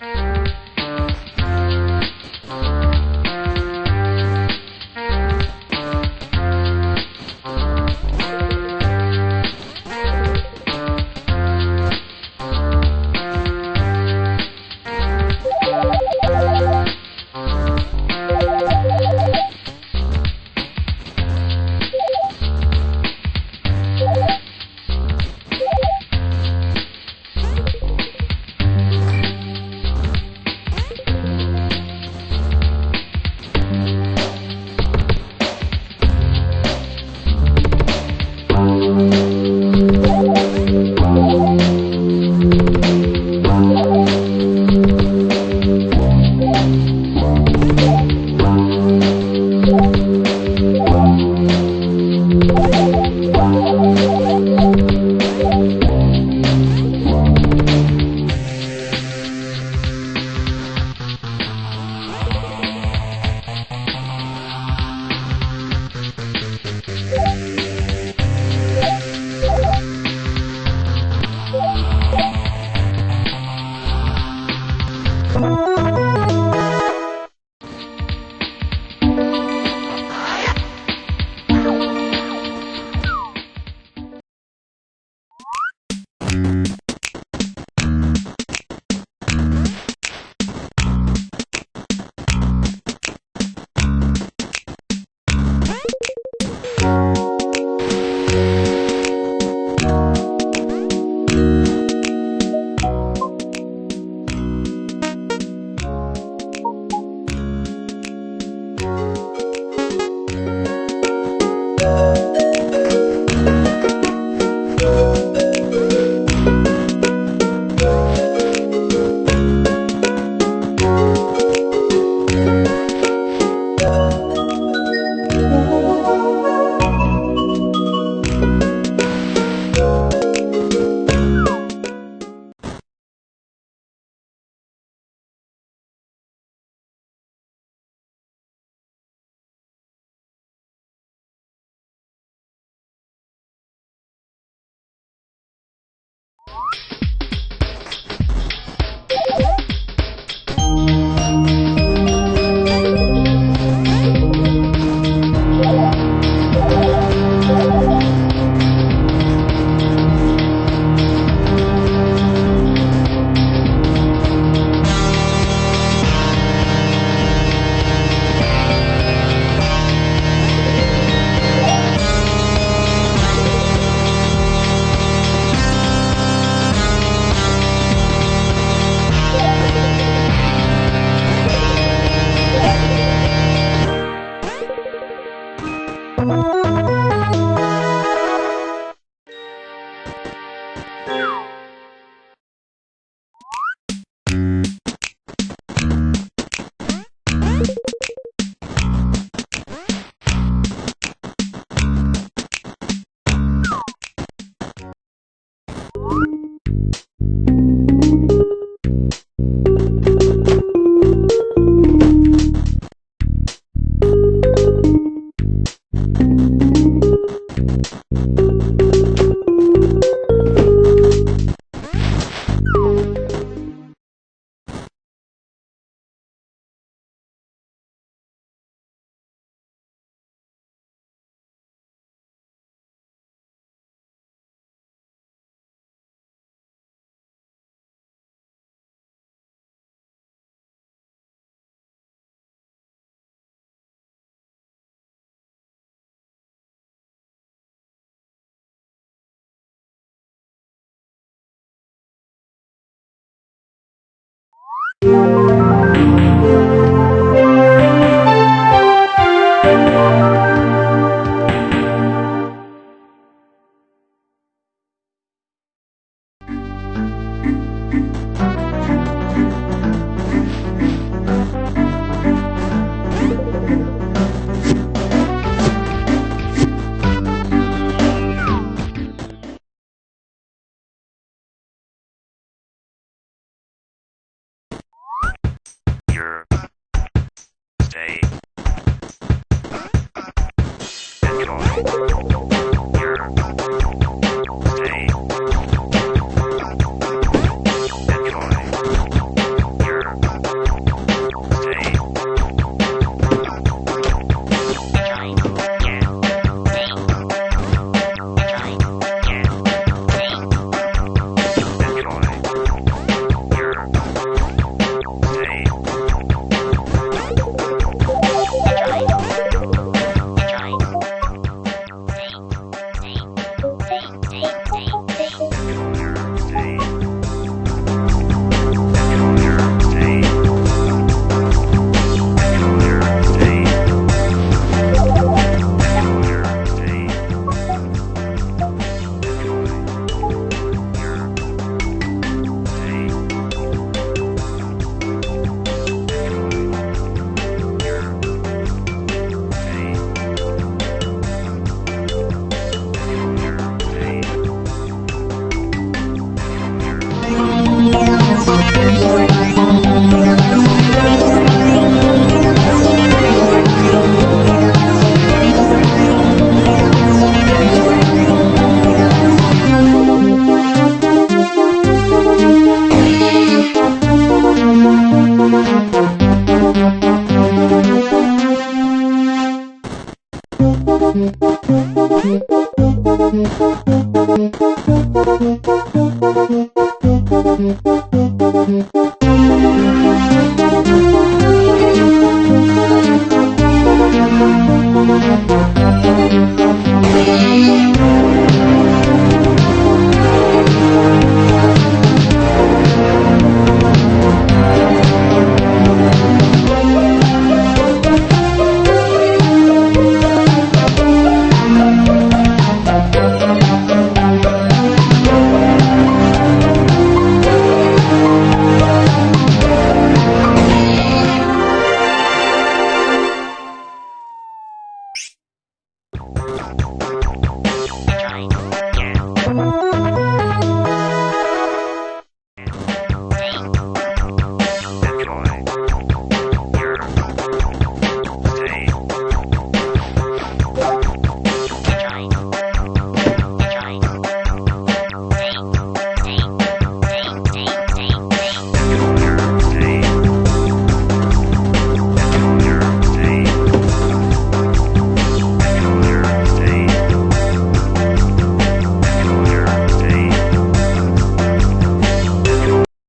Thank you. Your Enjoy Thank you.